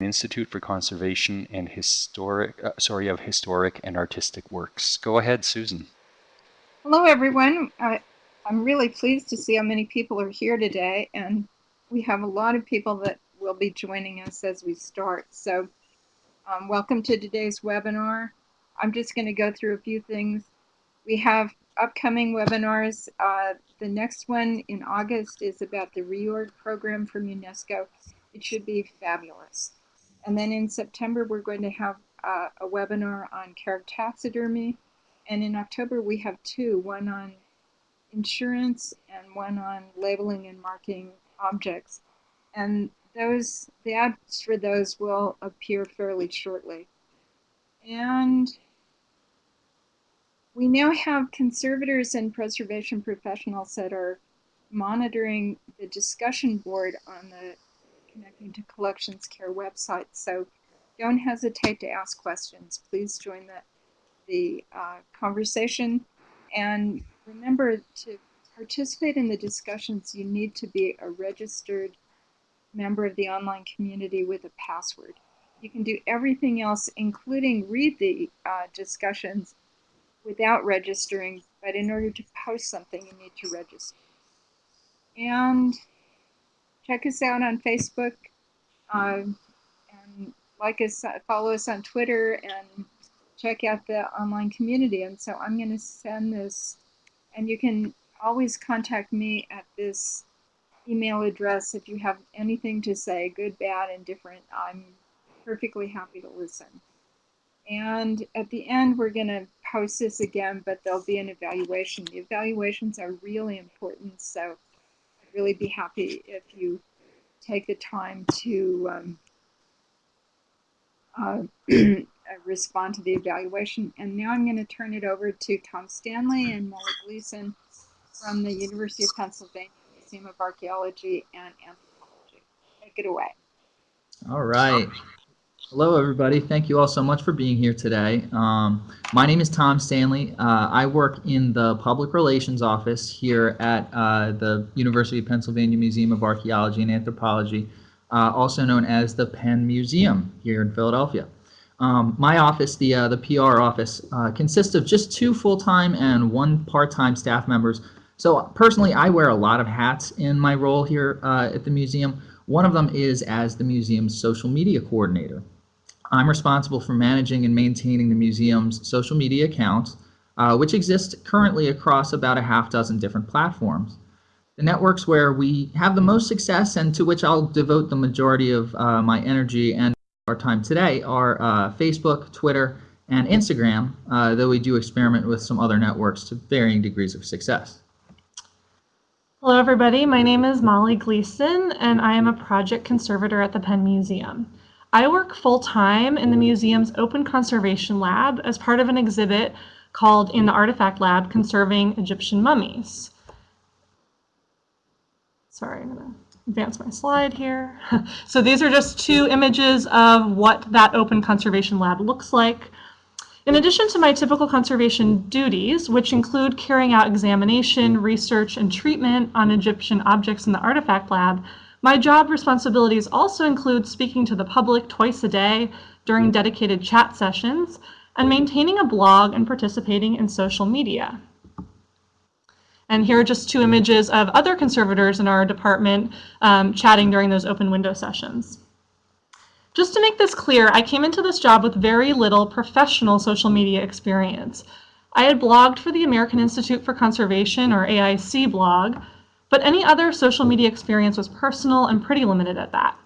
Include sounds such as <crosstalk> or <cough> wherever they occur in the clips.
Institute for Conservation and Historic, uh, sorry, of Historic and Artistic Works. Go ahead, Susan. Hello, everyone. I, I'm really pleased to see how many people are here today, and we have a lot of people that will be joining us as we start. So um, welcome to today's webinar. I'm just going to go through a few things. We have upcoming webinars. Uh, the next one in August is about the reorg program from UNESCO. It should be fabulous. And then in September, we're going to have uh, a webinar on taxidermy. And in October, we have two, one on insurance and one on labeling and marking objects. And those, the ads for those will appear fairly shortly. And we now have conservators and preservation professionals that are monitoring the discussion board on the Connecting to Collections Care website. So don't hesitate to ask questions. Please join the, the uh, conversation. And remember to participate in the discussions, you need to be a registered member of the online community with a password. You can do everything else, including read the uh, discussions without registering, but in order to post something, you need to register. And check us out on Facebook, um, and like us, follow us on Twitter, and check out the online community. And so I'm going to send this, and you can always contact me at this email address if you have anything to say, good, bad, and different. I'm perfectly happy to listen. And at the end, we're going to post this again, but there'll be an evaluation. The evaluations are really important, so really be happy if you take the time to um, uh, <clears throat> respond to the evaluation. And now I'm going to turn it over to Tom Stanley and Molly Gleason from the University of Pennsylvania Museum of Archaeology and Anthropology. Take it away. All right. Hello, everybody. Thank you all so much for being here today. Um, my name is Tom Stanley. Uh, I work in the Public Relations Office here at uh, the University of Pennsylvania Museum of Archaeology and Anthropology, uh, also known as the Penn Museum here in Philadelphia. Um, my office, the, uh, the PR office, uh, consists of just two full-time and one part-time staff members. So personally, I wear a lot of hats in my role here uh, at the museum. One of them is as the museum's social media coordinator. I'm responsible for managing and maintaining the museum's social media accounts, uh, which exist currently across about a half dozen different platforms. The networks where we have the most success and to which I'll devote the majority of uh, my energy and our time today are uh, Facebook, Twitter, and Instagram, uh, though we do experiment with some other networks to varying degrees of success. Hello everybody, my name is Molly Gleason and I am a project conservator at the Penn Museum. I work full-time in the museum's open conservation lab as part of an exhibit called In the Artifact Lab, Conserving Egyptian Mummies. Sorry, I'm going to advance my slide here. <laughs> so these are just two images of what that open conservation lab looks like. In addition to my typical conservation duties, which include carrying out examination, research, and treatment on Egyptian objects in the artifact lab, my job responsibilities also include speaking to the public twice a day during dedicated chat sessions and maintaining a blog and participating in social media. And here are just two images of other conservators in our department um, chatting during those open window sessions. Just to make this clear, I came into this job with very little professional social media experience. I had blogged for the American Institute for Conservation, or AIC blog, but any other social media experience was personal and pretty limited at that.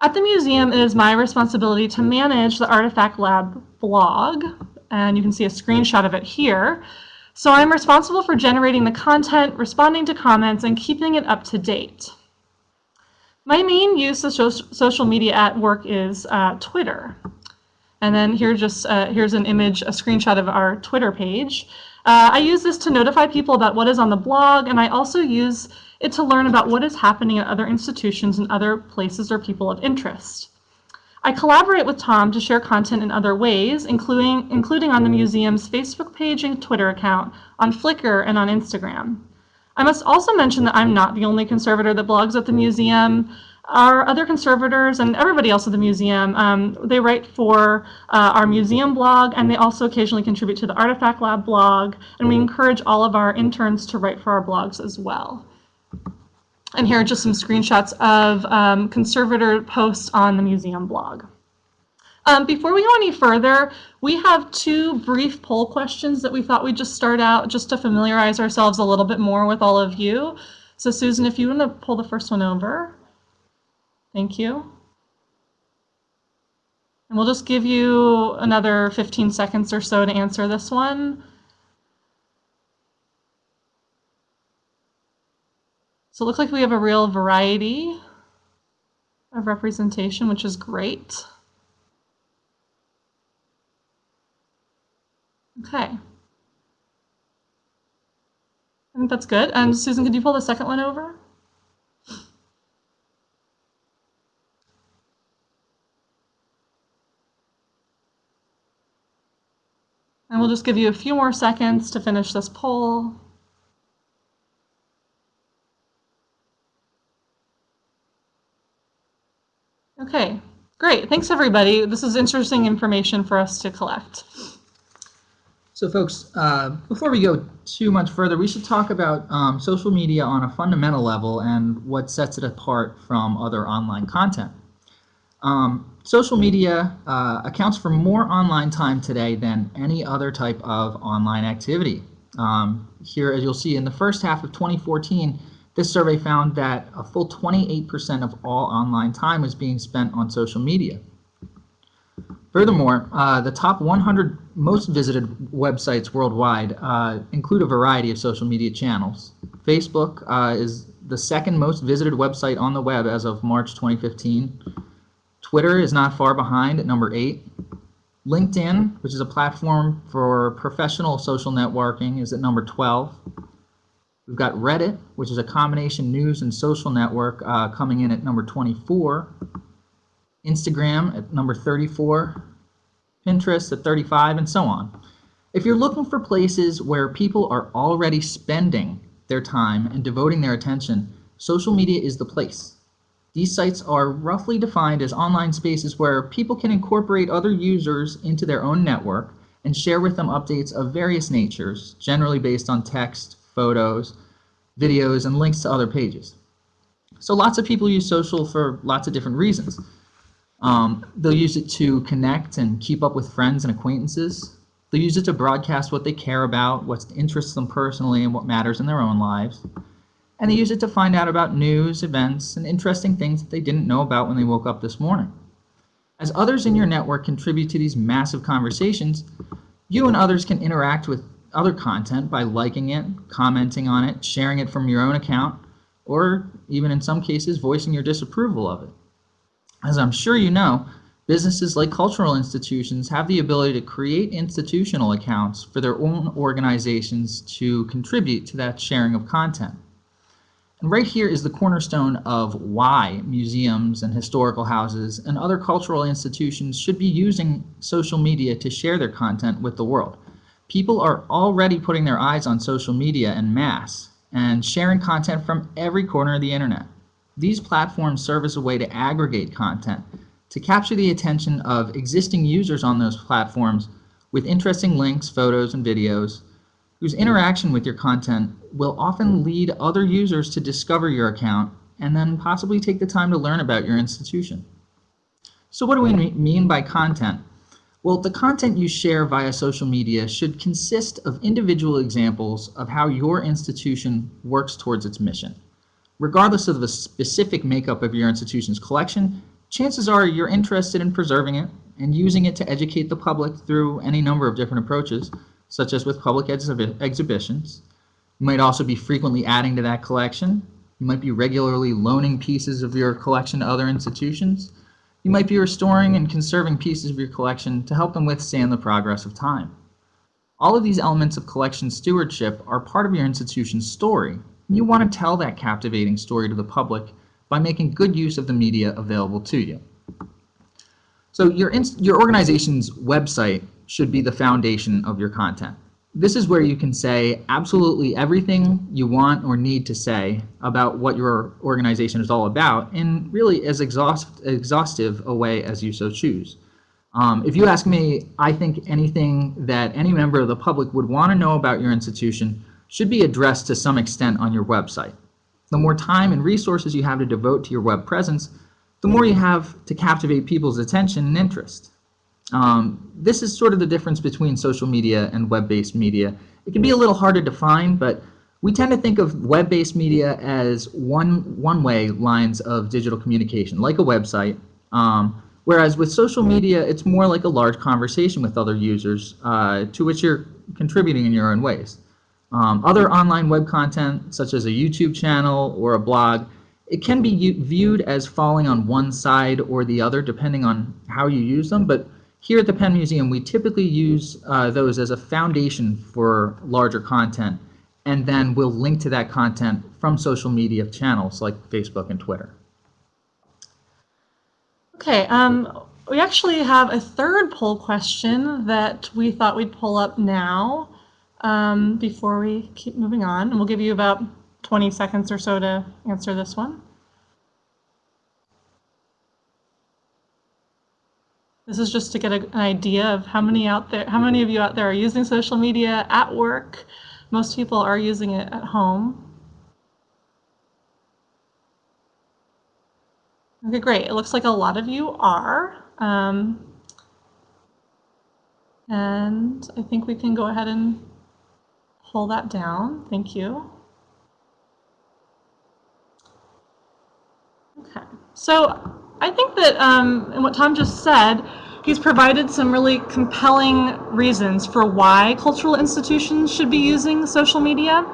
At the museum, it is my responsibility to manage the Artifact Lab blog, and you can see a screenshot of it here. So I'm responsible for generating the content, responding to comments, and keeping it up to date. My main use of social media at work is uh, Twitter. And then here just uh, here's an image, a screenshot of our Twitter page. Uh, I use this to notify people about what is on the blog, and I also use it to learn about what is happening at other institutions and other places or people of interest. I collaborate with Tom to share content in other ways, including, including on the museum's Facebook page and Twitter account, on Flickr, and on Instagram. I must also mention that I'm not the only conservator that blogs at the museum. Our other conservators and everybody else at the museum, um, they write for uh, our museum blog and they also occasionally contribute to the Artifact Lab blog. And we encourage all of our interns to write for our blogs as well. And here are just some screenshots of um, conservator posts on the museum blog. Um, before we go any further, we have two brief poll questions that we thought we'd just start out just to familiarize ourselves a little bit more with all of you. So Susan, if you want to pull the first one over. Thank you. And we'll just give you another 15 seconds or so to answer this one. So it looks like we have a real variety of representation, which is great. Okay. I think that's good. And Susan, could you pull the second one over? And we'll just give you a few more seconds to finish this poll. Okay, great. Thanks, everybody. This is interesting information for us to collect. So folks, uh, before we go too much further, we should talk about um, social media on a fundamental level and what sets it apart from other online content. Um, social media uh, accounts for more online time today than any other type of online activity. Um, here, as you'll see, in the first half of 2014, this survey found that a full 28% of all online time was being spent on social media. Furthermore, uh, the top 100 most visited websites worldwide uh, include a variety of social media channels. Facebook uh, is the second most visited website on the web as of March 2015. Twitter is not far behind at number 8. LinkedIn, which is a platform for professional social networking, is at number 12. We've got Reddit, which is a combination news and social network, uh, coming in at number 24. Instagram at number 34, Pinterest at 35, and so on. If you're looking for places where people are already spending their time and devoting their attention, social media is the place. These sites are roughly defined as online spaces where people can incorporate other users into their own network and share with them updates of various natures, generally based on text, photos, videos, and links to other pages. So lots of people use social for lots of different reasons. Um, they'll use it to connect and keep up with friends and acquaintances. They'll use it to broadcast what they care about, what interests them personally, and what matters in their own lives. And they use it to find out about news, events, and interesting things that they didn't know about when they woke up this morning. As others in your network contribute to these massive conversations, you and others can interact with other content by liking it, commenting on it, sharing it from your own account, or even in some cases voicing your disapproval of it. As I'm sure you know, businesses like cultural institutions have the ability to create institutional accounts for their own organizations to contribute to that sharing of content. And right here is the cornerstone of why museums and historical houses and other cultural institutions should be using social media to share their content with the world. People are already putting their eyes on social media en masse and sharing content from every corner of the internet. These platforms serve as a way to aggregate content, to capture the attention of existing users on those platforms with interesting links, photos, and videos, whose interaction with your content will often lead other users to discover your account and then possibly take the time to learn about your institution. So what do we mean by content? Well, the content you share via social media should consist of individual examples of how your institution works towards its mission. Regardless of the specific makeup of your institution's collection, chances are you're interested in preserving it and using it to educate the public through any number of different approaches, such as with public exhi exhibitions. You might also be frequently adding to that collection. You might be regularly loaning pieces of your collection to other institutions. You might be restoring and conserving pieces of your collection to help them withstand the progress of time. All of these elements of collection stewardship are part of your institution's story you want to tell that captivating story to the public by making good use of the media available to you. So your, your organization's website should be the foundation of your content. this is where you can say absolutely everything you want or need to say about what your organization is all about in really as exhaust, exhaustive a way as you so choose. Um, if you ask me, I think anything that any member of the public would want to know about your institution should be addressed to some extent on your website. The more time and resources you have to devote to your web presence, the more you have to captivate people's attention and interest. Um, this is sort of the difference between social media and web-based media. It can be a little hard to define, but we tend to think of web-based media as one one-way lines of digital communication, like a website. Um, whereas with social media, it's more like a large conversation with other users uh, to which you're contributing in your own ways. Um, other online web content, such as a YouTube channel or a blog, it can be viewed as falling on one side or the other, depending on how you use them. But here at the Penn Museum, we typically use uh, those as a foundation for larger content, and then we'll link to that content from social media channels like Facebook and Twitter. Okay, um, we actually have a third poll question that we thought we'd pull up now um, before we keep moving on, and we'll give you about 20 seconds or so to answer this one. This is just to get a, an idea of how many out there, how many of you out there are using social media at work. Most people are using it at home. Okay, great. It looks like a lot of you are. Um, and I think we can go ahead and pull that down. Thank you. Okay, so I think that, um, and what Tom just said, he's provided some really compelling reasons for why cultural institutions should be using social media.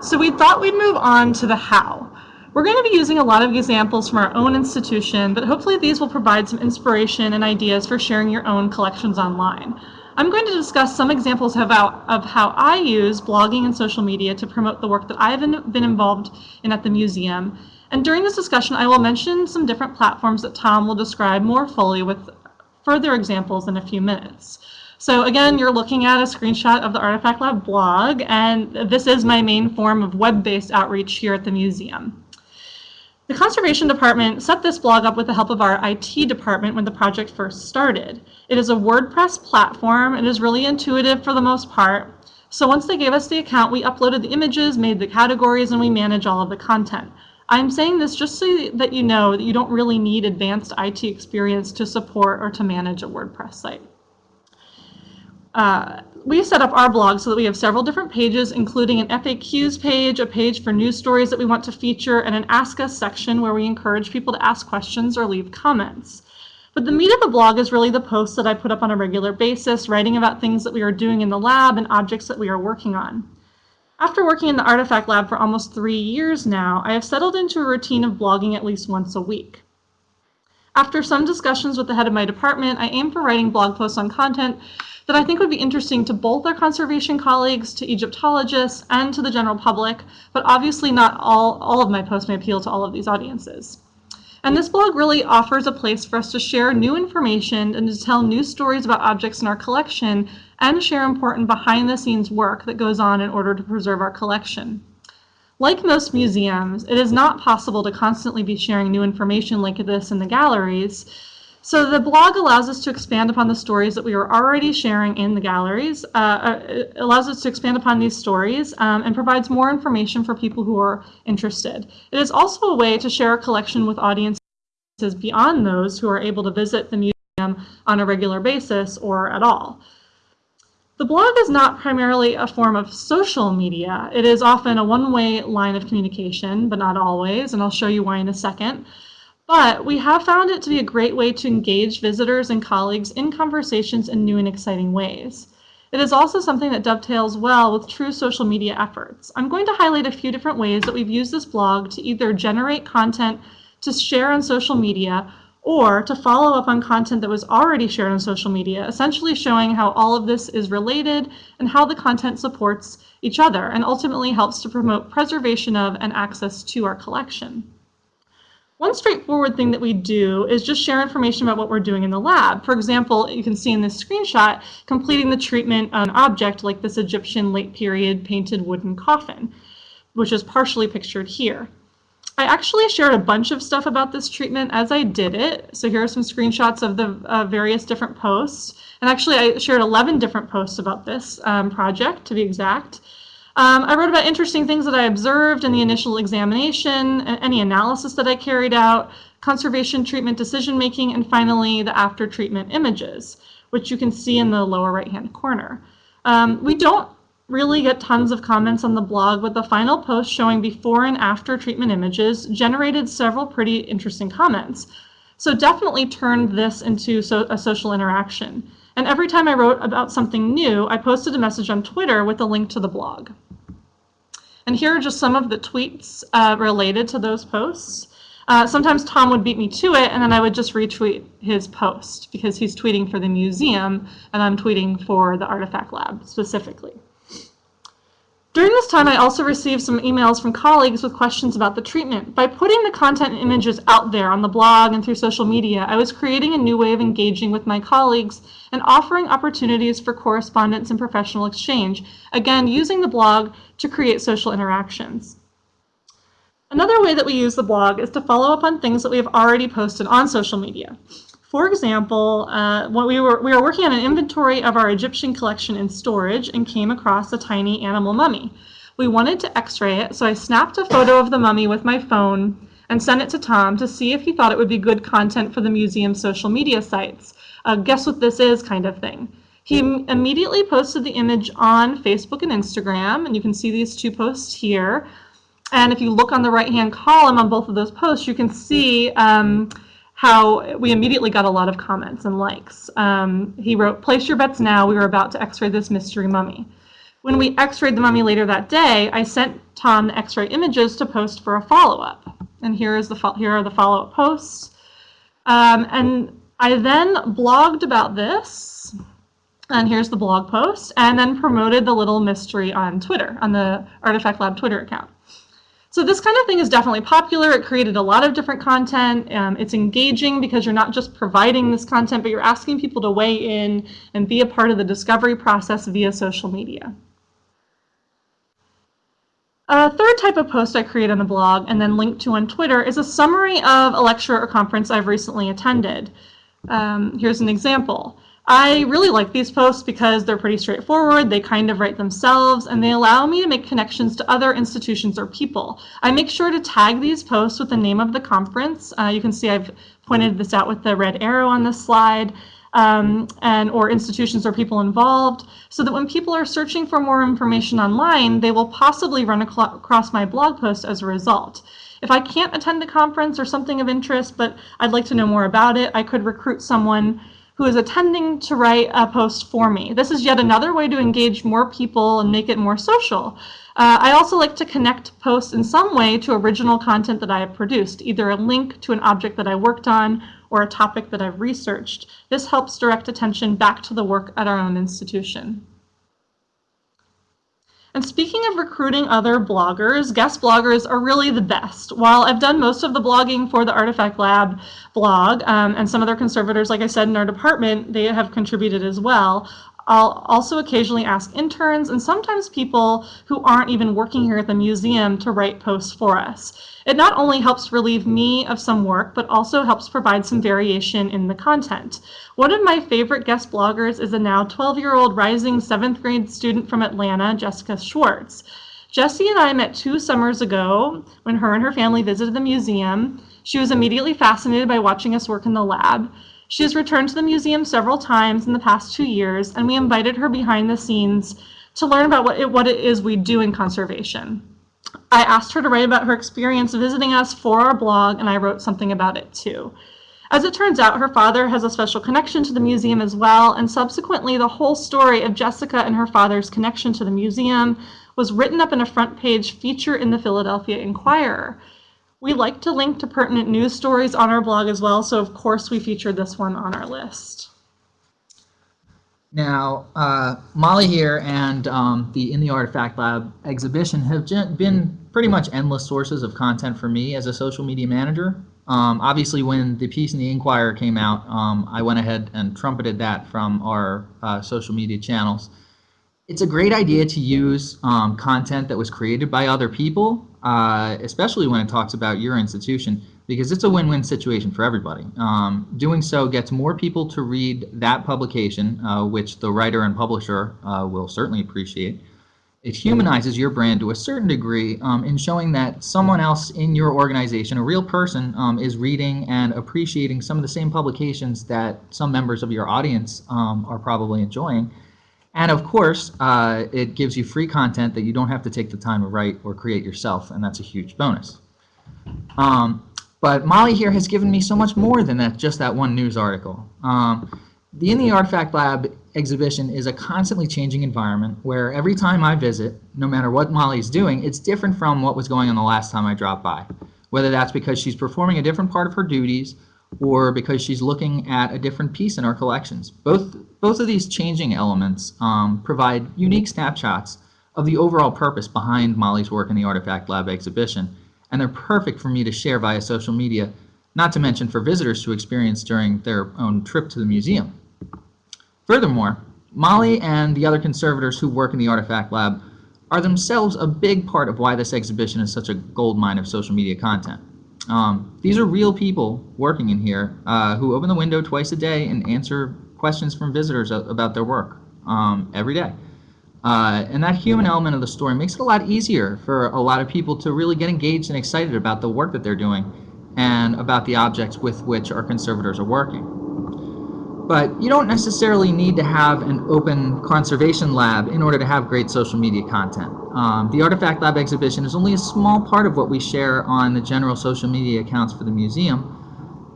So we thought we'd move on to the how. We're going to be using a lot of examples from our own institution, but hopefully these will provide some inspiration and ideas for sharing your own collections online. I'm going to discuss some examples of how, of how I use blogging and social media to promote the work that I've been involved in at the museum, and during this discussion, I will mention some different platforms that Tom will describe more fully with further examples in a few minutes. So again, you're looking at a screenshot of the Artifact Lab blog, and this is my main form of web-based outreach here at the museum. The Conservation Department set this blog up with the help of our IT department when the project first started. It is a WordPress platform. It is really intuitive for the most part. So once they gave us the account, we uploaded the images, made the categories, and we manage all of the content. I'm saying this just so that you know that you don't really need advanced IT experience to support or to manage a WordPress site. Uh, we set up our blog so that we have several different pages, including an FAQs page, a page for news stories that we want to feature, and an Ask Us section where we encourage people to ask questions or leave comments. But the meat of the blog is really the posts that I put up on a regular basis, writing about things that we are doing in the lab and objects that we are working on. After working in the Artifact Lab for almost three years now, I have settled into a routine of blogging at least once a week. After some discussions with the head of my department, I aim for writing blog posts on content that I think would be interesting to both our conservation colleagues, to Egyptologists, and to the general public, but obviously not all, all of my posts may appeal to all of these audiences. And this blog really offers a place for us to share new information and to tell new stories about objects in our collection and share important behind the scenes work that goes on in order to preserve our collection. Like most museums, it is not possible to constantly be sharing new information like this in the galleries, so the blog allows us to expand upon the stories that we are already sharing in the galleries, uh, uh allows us to expand upon these stories um, and provides more information for people who are interested. It is also a way to share a collection with audiences beyond those who are able to visit the museum on a regular basis or at all. The blog is not primarily a form of social media. It is often a one-way line of communication, but not always, and I'll show you why in a second. But we have found it to be a great way to engage visitors and colleagues in conversations in new and exciting ways. It is also something that dovetails well with true social media efforts. I'm going to highlight a few different ways that we've used this blog to either generate content to share on social media or to follow up on content that was already shared on social media, essentially showing how all of this is related and how the content supports each other and ultimately helps to promote preservation of and access to our collection. One straightforward thing that we do is just share information about what we're doing in the lab. For example, you can see in this screenshot, completing the treatment on an object like this Egyptian late period painted wooden coffin, which is partially pictured here. I actually shared a bunch of stuff about this treatment as I did it. So here are some screenshots of the uh, various different posts. And actually I shared 11 different posts about this um, project to be exact. Um, I wrote about interesting things that I observed in the initial examination, any analysis that I carried out, conservation treatment decision making, and finally the after treatment images, which you can see in the lower right hand corner. Um, we don't really get tons of comments on the blog, but the final post showing before and after treatment images generated several pretty interesting comments. So definitely turned this into so a social interaction. And every time I wrote about something new, I posted a message on Twitter with a link to the blog. And here are just some of the tweets uh, related to those posts. Uh, sometimes Tom would beat me to it, and then I would just retweet his post because he's tweeting for the museum, and I'm tweeting for the Artifact Lab specifically. During this time, I also received some emails from colleagues with questions about the treatment. By putting the content and images out there on the blog and through social media, I was creating a new way of engaging with my colleagues and offering opportunities for correspondence and professional exchange, again, using the blog to create social interactions. Another way that we use the blog is to follow up on things that we have already posted on social media. For example, uh, when we were, we were working on an inventory of our Egyptian collection in storage and came across a tiny animal mummy. We wanted to x-ray it, so I snapped a photo of the mummy with my phone and sent it to Tom to see if he thought it would be good content for the museum's social media sites. Uh, guess what this is kind of thing. He immediately posted the image on Facebook and Instagram, and you can see these two posts here. And if you look on the right-hand column on both of those posts, you can see um, how we immediately got a lot of comments and likes. Um, he wrote, place your bets now, we were about to x-ray this mystery mummy. When we x-rayed the mummy later that day, I sent Tom the x-ray images to post for a follow-up. And here, is the here are the follow-up posts. Um, and I then blogged about this, and here's the blog post, and then promoted the little mystery on Twitter, on the Artifact Lab Twitter account. So this kind of thing is definitely popular. It created a lot of different content. Um, it's engaging because you're not just providing this content, but you're asking people to weigh in and be a part of the discovery process via social media. A third type of post I create on the blog and then link to on Twitter is a summary of a lecture or conference I've recently attended. Um, here's an example. I really like these posts because they're pretty straightforward, they kind of write themselves, and they allow me to make connections to other institutions or people. I make sure to tag these posts with the name of the conference. Uh, you can see I've pointed this out with the red arrow on this slide. Um, and or institutions or people involved, so that when people are searching for more information online, they will possibly run across my blog post as a result. If I can't attend a conference or something of interest, but I'd like to know more about it, I could recruit someone who is attending to write a post for me. This is yet another way to engage more people and make it more social. Uh, I also like to connect posts in some way to original content that I have produced, either a link to an object that I worked on or a topic that I've researched. This helps direct attention back to the work at our own institution. And speaking of recruiting other bloggers, guest bloggers are really the best. While I've done most of the blogging for the Artifact Lab blog, um, and some other conservators, like I said, in our department, they have contributed as well, I'll also occasionally ask interns and sometimes people who aren't even working here at the museum to write posts for us. It not only helps relieve me of some work, but also helps provide some variation in the content. One of my favorite guest bloggers is a now 12-year-old rising 7th grade student from Atlanta, Jessica Schwartz. Jessie and I met two summers ago when her and her family visited the museum. She was immediately fascinated by watching us work in the lab. She has returned to the museum several times in the past two years, and we invited her behind the scenes to learn about what it, what it is we do in conservation. I asked her to write about her experience visiting us for our blog, and I wrote something about it too. As it turns out, her father has a special connection to the museum as well, and subsequently the whole story of Jessica and her father's connection to the museum was written up in a front page feature in the Philadelphia Inquirer. We like to link to pertinent news stories on our blog as well, so of course we featured this one on our list. Now, uh, Molly here and um, the In the Artifact Lab exhibition have been pretty much endless sources of content for me as a social media manager. Um, obviously, when the piece in the Inquirer came out, um, I went ahead and trumpeted that from our uh, social media channels. It's a great idea to use um, content that was created by other people, uh, especially when it talks about your institution, because it's a win-win situation for everybody. Um, doing so gets more people to read that publication, uh, which the writer and publisher uh, will certainly appreciate. It humanizes your brand to a certain degree um, in showing that someone else in your organization, a real person, um, is reading and appreciating some of the same publications that some members of your audience um, are probably enjoying. And of course, uh, it gives you free content that you don't have to take the time to write or create yourself, and that's a huge bonus. Um, but Molly here has given me so much more than that, just that one news article. Um, the In the Artifact Lab exhibition is a constantly changing environment where every time I visit, no matter what Molly's doing, it's different from what was going on the last time I dropped by. Whether that's because she's performing a different part of her duties or because she's looking at a different piece in our collections. Both, both of these changing elements um, provide unique snapshots of the overall purpose behind Molly's work in the Artifact Lab exhibition, and they're perfect for me to share via social media, not to mention for visitors to experience during their own trip to the museum. Furthermore, Molly and the other conservators who work in the Artifact Lab are themselves a big part of why this exhibition is such a goldmine of social media content. Um, these are real people working in here uh, who open the window twice a day and answer questions from visitors about their work um, every day. Uh, and that human element of the story makes it a lot easier for a lot of people to really get engaged and excited about the work that they're doing and about the objects with which our conservators are working. But you don't necessarily need to have an open conservation lab in order to have great social media content. Um, the Artifact Lab exhibition is only a small part of what we share on the general social media accounts for the museum.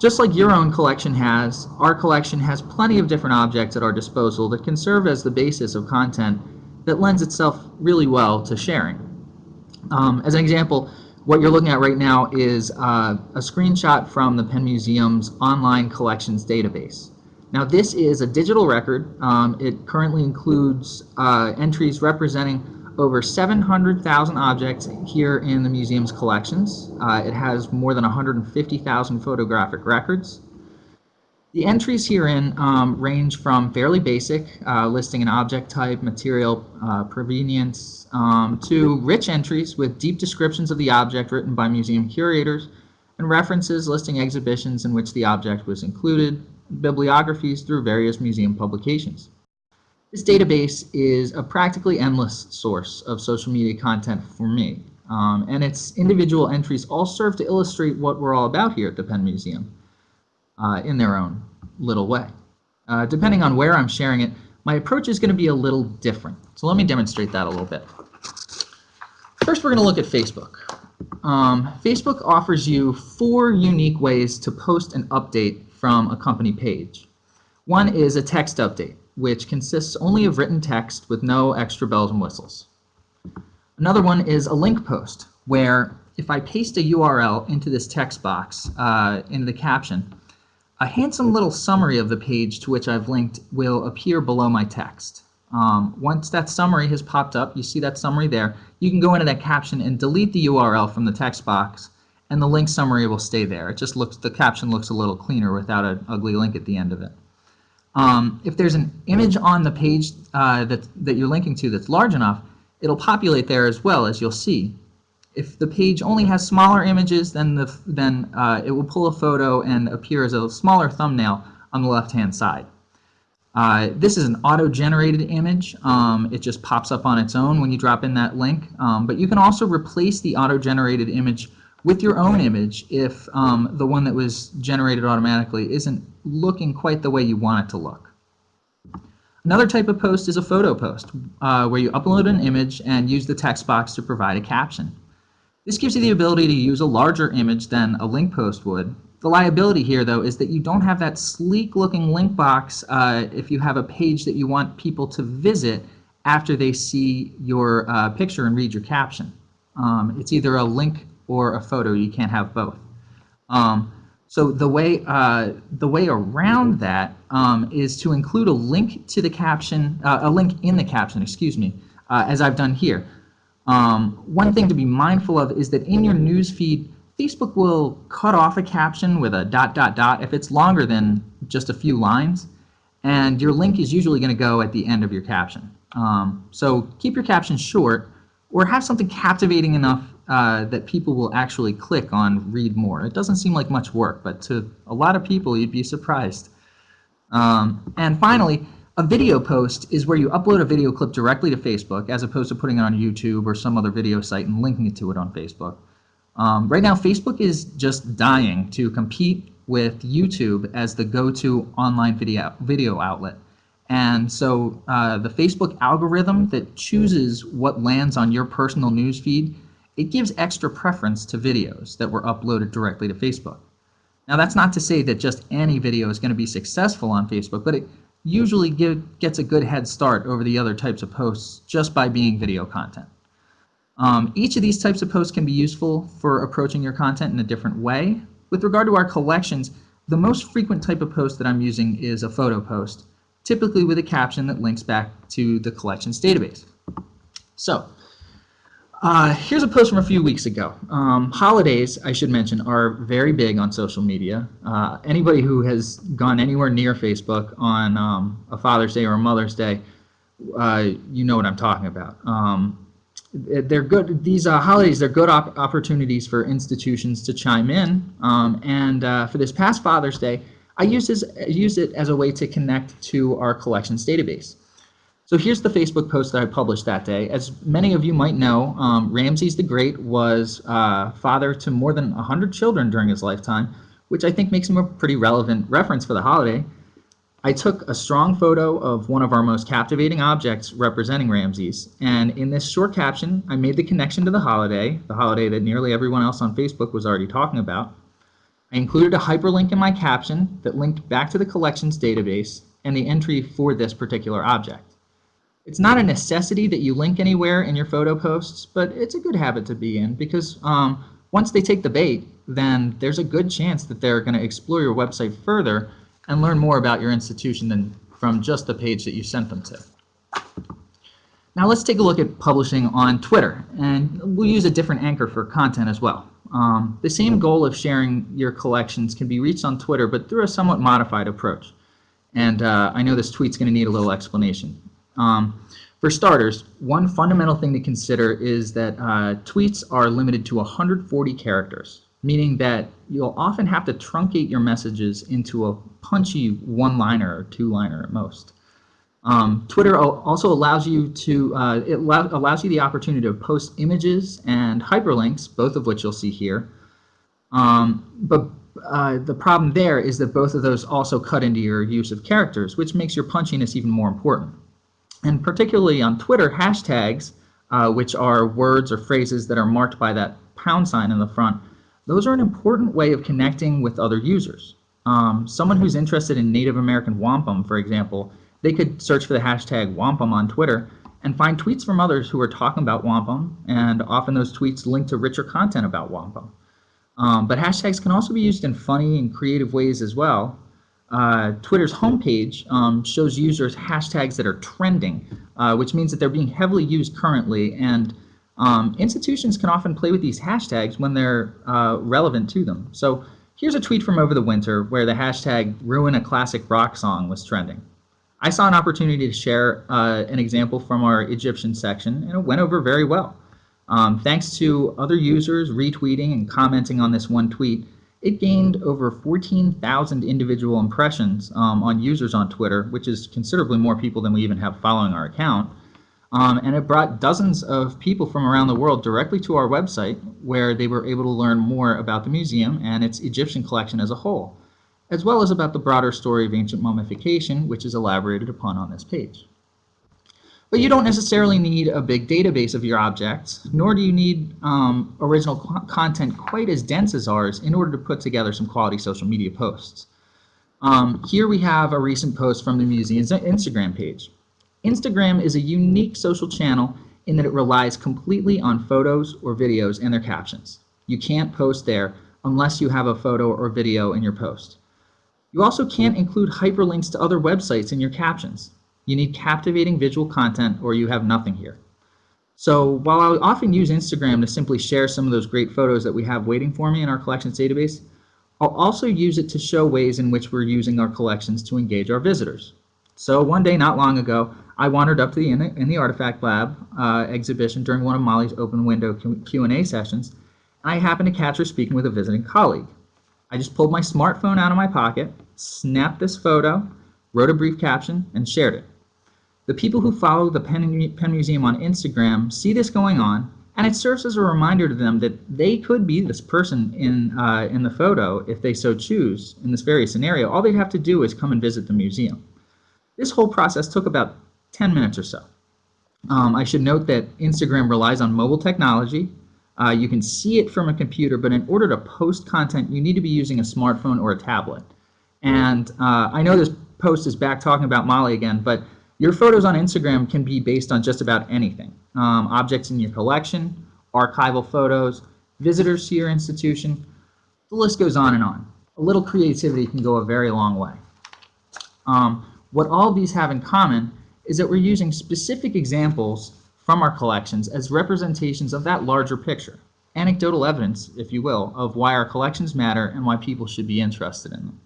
Just like your own collection has, our collection has plenty of different objects at our disposal that can serve as the basis of content that lends itself really well to sharing. Um, as an example, what you're looking at right now is uh, a screenshot from the Penn Museum's online collections database. Now this is a digital record. Um, it currently includes uh, entries representing over 700,000 objects here in the museum's collections. Uh, it has more than 150,000 photographic records. The entries herein um, range from fairly basic, uh, listing an object type, material, uh, provenience, um, to rich entries with deep descriptions of the object written by museum curators, and references listing exhibitions in which the object was included, bibliographies through various museum publications. This database is a practically endless source of social media content for me, um, and its individual entries all serve to illustrate what we're all about here at the Penn Museum uh, in their own little way. Uh, depending on where I'm sharing it, my approach is going to be a little different. So let me demonstrate that a little bit. First, we're going to look at Facebook. Um, Facebook offers you four unique ways to post an update from a company page. One is a text update, which consists only of written text with no extra bells and whistles. Another one is a link post, where if I paste a URL into this text box, uh, into the caption, a handsome little summary of the page to which I've linked will appear below my text. Um, once that summary has popped up, you see that summary there, you can go into that caption and delete the URL from the text box and the link summary will stay there. It just looks, the caption looks a little cleaner without an ugly link at the end of it. Um, if there's an image on the page uh, that, that you're linking to that's large enough, it'll populate there as well, as you'll see. If the page only has smaller images, then, the, then uh, it will pull a photo and appear as a smaller thumbnail on the left-hand side. Uh, this is an auto-generated image. Um, it just pops up on its own when you drop in that link. Um, but you can also replace the auto-generated image with your own image if um, the one that was generated automatically isn't looking quite the way you want it to look. Another type of post is a photo post, uh, where you upload an image and use the text box to provide a caption. This gives you the ability to use a larger image than a link post would. The liability here, though, is that you don't have that sleek-looking link box uh, if you have a page that you want people to visit after they see your uh, picture and read your caption. Um, it's either a link or a photo. You can't have both. Um, so the way uh, the way around that um, is to include a link to the caption, uh, a link in the caption, excuse me, uh, as I've done here. Um, one thing to be mindful of is that in your news feed, Facebook will cut off a caption with a dot dot dot if it's longer than just a few lines, and your link is usually going to go at the end of your caption. Um, so keep your caption short, or have something captivating enough uh, that people will actually click on read more. It doesn't seem like much work, but to a lot of people, you'd be surprised. Um, and finally, a video post is where you upload a video clip directly to Facebook as opposed to putting it on YouTube or some other video site and linking it to it on Facebook. Um, right now, Facebook is just dying to compete with YouTube as the go-to online video, video outlet. And so uh, the Facebook algorithm that chooses what lands on your personal news feed, it gives extra preference to videos that were uploaded directly to Facebook. Now that's not to say that just any video is going to be successful on Facebook, but it usually give, gets a good head start over the other types of posts just by being video content. Um, each of these types of posts can be useful for approaching your content in a different way. With regard to our collections, the most frequent type of post that I'm using is a photo post, typically with a caption that links back to the collections database. So, uh, here's a post from a few weeks ago. Um, holidays, I should mention, are very big on social media. Uh, anybody who has gone anywhere near Facebook on um, a Father's Day or a Mother's Day, uh, you know what I'm talking about. Um, they're good. These uh, holidays, they're good op opportunities for institutions to chime in. Um, and uh, for this past Father's Day, I used, this, used it as a way to connect to our collections database. So here's the Facebook post that I published that day. As many of you might know, um, Ramses the Great was uh, father to more than 100 children during his lifetime, which I think makes him a pretty relevant reference for the holiday. I took a strong photo of one of our most captivating objects representing Ramses, and in this short caption, I made the connection to the holiday, the holiday that nearly everyone else on Facebook was already talking about. I included a hyperlink in my caption that linked back to the collections database and the entry for this particular object. It's not a necessity that you link anywhere in your photo posts, but it's a good habit to be in because um, once they take the bait, then there's a good chance that they're going to explore your website further and learn more about your institution than from just the page that you sent them to. Now let's take a look at publishing on Twitter, and we'll use a different anchor for content as well. Um, the same goal of sharing your collections can be reached on Twitter, but through a somewhat modified approach. And uh, I know this tweet's going to need a little explanation. Um, for starters, one fundamental thing to consider is that uh, tweets are limited to 140 characters, meaning that you'll often have to truncate your messages into a punchy one-liner or two-liner at most. Um, Twitter also allows you to uh, it allows you the opportunity to post images and hyperlinks, both of which you'll see here. Um, but uh, the problem there is that both of those also cut into your use of characters, which makes your punchiness even more important. And particularly on Twitter, hashtags, uh, which are words or phrases that are marked by that pound sign in the front, those are an important way of connecting with other users. Um, someone who's interested in Native American wampum, for example, they could search for the hashtag wampum on Twitter and find tweets from others who are talking about wampum, and often those tweets link to richer content about wampum. Um, but hashtags can also be used in funny and creative ways as well, uh, Twitter's homepage um, shows users hashtags that are trending, uh, which means that they're being heavily used currently, and um, institutions can often play with these hashtags when they're uh, relevant to them. So here's a tweet from over the winter where the hashtag ruin a classic rock song was trending. I saw an opportunity to share uh, an example from our Egyptian section, and it went over very well. Um, thanks to other users retweeting and commenting on this one tweet, it gained over 14,000 individual impressions um, on users on Twitter, which is considerably more people than we even have following our account. Um, and it brought dozens of people from around the world directly to our website where they were able to learn more about the museum and its Egyptian collection as a whole, as well as about the broader story of ancient mummification, which is elaborated upon on this page. But you don't necessarily need a big database of your objects, nor do you need um, original content quite as dense as ours in order to put together some quality social media posts. Um, here we have a recent post from the museum's Instagram page. Instagram is a unique social channel in that it relies completely on photos or videos and their captions. You can't post there unless you have a photo or video in your post. You also can't include hyperlinks to other websites in your captions. You need captivating visual content or you have nothing here. So while I often use Instagram to simply share some of those great photos that we have waiting for me in our collections database, I'll also use it to show ways in which we're using our collections to engage our visitors. So one day not long ago, I wandered up to the in the, in the Artifact Lab uh, exhibition during one of Molly's open window Q&A sessions, and I happened to catch her speaking with a visiting colleague. I just pulled my smartphone out of my pocket, snapped this photo, wrote a brief caption, and shared it. The people who follow the Penn, Penn Museum on Instagram see this going on, and it serves as a reminder to them that they could be this person in, uh, in the photo if they so choose in this very scenario. All they'd have to do is come and visit the museum. This whole process took about 10 minutes or so. Um, I should note that Instagram relies on mobile technology. Uh, you can see it from a computer, but in order to post content, you need to be using a smartphone or a tablet. And uh, I know this post is back talking about Molly again, but your photos on Instagram can be based on just about anything. Um, objects in your collection, archival photos, visitors to your institution, the list goes on and on. A little creativity can go a very long way. Um, what all these have in common is that we're using specific examples from our collections as representations of that larger picture, anecdotal evidence, if you will, of why our collections matter and why people should be interested in them.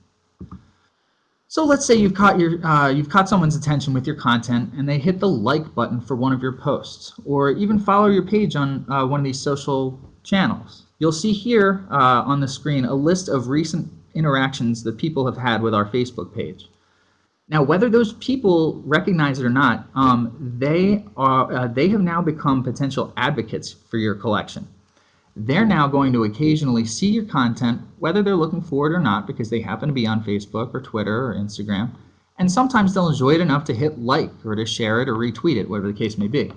So let's say you've caught your uh, you've caught someone's attention with your content and they hit the like button for one of your posts, or even follow your page on uh, one of these social channels. You'll see here uh, on the screen a list of recent interactions that people have had with our Facebook page. Now, whether those people recognize it or not, um, they, are, uh, they have now become potential advocates for your collection. They're now going to occasionally see your content, whether they're looking for it or not, because they happen to be on Facebook or Twitter or Instagram, and sometimes they'll enjoy it enough to hit like or to share it or retweet it, whatever the case may be.